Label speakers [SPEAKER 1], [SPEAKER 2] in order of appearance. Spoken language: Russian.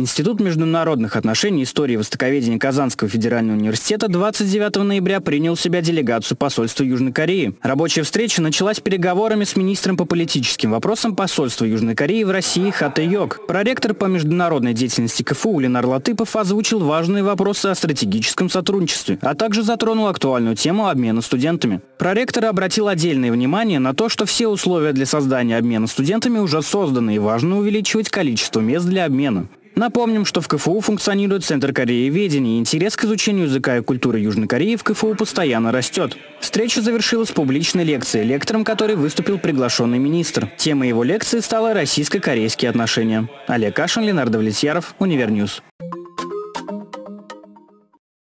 [SPEAKER 1] Институт международных отношений и истории востоковедения Казанского федерального университета 29 ноября принял в себя делегацию посольства Южной Кореи. Рабочая встреча началась переговорами с министром по политическим вопросам посольства Южной Кореи в России Хата Йог. Проректор по международной деятельности КФУ Ленар Латыпов озвучил важные вопросы о стратегическом сотрудничестве, а также затронул актуальную тему обмена студентами. Проректор обратил отдельное внимание на то, что все условия для создания обмена студентами уже созданы и важно увеличивать количество мест для обмена. Напомним, что в КФУ функционирует Центр Корееведения, и интерес к изучению языка и культуры Южной Кореи в КФУ постоянно растет. Встреча завершилась публичной лекцией, лектором которой выступил приглашенный министр. Темой его лекции стала российско-корейские отношения. Олег Кашин, Ленар Давлетьяров, Univer News.